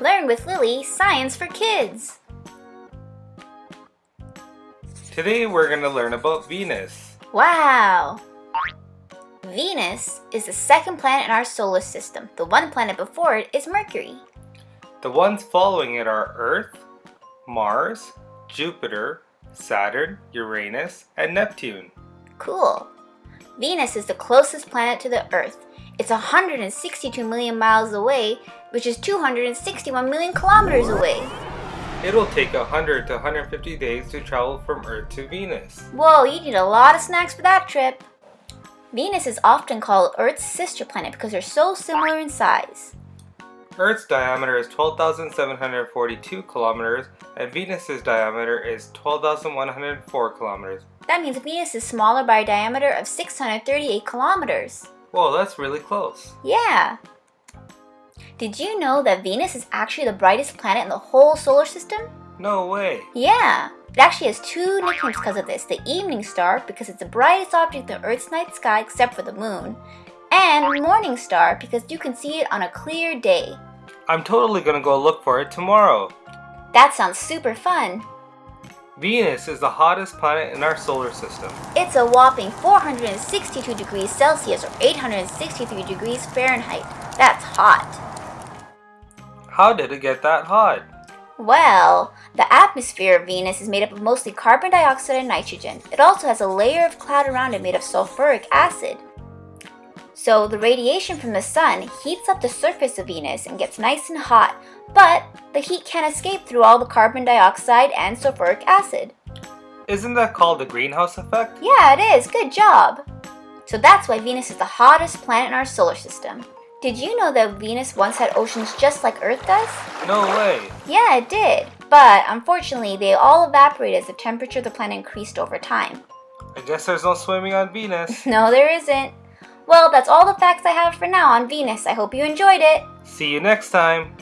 Learn with Lily Science for Kids. Today we're going to learn about Venus. Wow! Venus is the second planet in our solar system. The one planet before it is Mercury. The ones following it are Earth, Mars, Jupiter, Saturn, Uranus, and Neptune. Cool. Venus is the closest planet to the Earth. It's 162 million miles away, which is 261 million kilometers away. It'll take 100 to 150 days to travel from Earth to Venus. Whoa, you need a lot of snacks for that trip. Venus is often called Earth's sister planet because they're so similar in size. Earth's diameter is 12,742 kilometers and Venus's diameter is 12,104 kilometers. That means Venus is smaller by a diameter of 638 kilometers. Whoa, that's really close. Yeah. Did you know that Venus is actually the brightest planet in the whole solar system? No way. Yeah. It actually has two nicknames because of this. The evening star, because it's the brightest object in the Earth's night sky except for the moon. And morning star, because you can see it on a clear day. I'm totally gonna go look for it tomorrow. That sounds super fun. Venus is the hottest planet in our solar system. It's a whopping 462 degrees Celsius or 863 degrees Fahrenheit. That's hot. How did it get that hot? Well, the atmosphere of Venus is made up of mostly carbon dioxide and nitrogen. It also has a layer of cloud around it made of sulfuric acid. So the radiation from the sun heats up the surface of Venus and gets nice and hot, but the heat can't escape through all the carbon dioxide and sulfuric acid. Isn't that called the greenhouse effect? Yeah, it is. Good job. So that's why Venus is the hottest planet in our solar system. Did you know that Venus once had oceans just like Earth does? No way. Yeah, it did. But unfortunately, they all evaporated as the temperature of the planet increased over time. I guess there's no swimming on Venus. No, there isn't. Well, that's all the facts I have for now on Venus. I hope you enjoyed it. See you next time.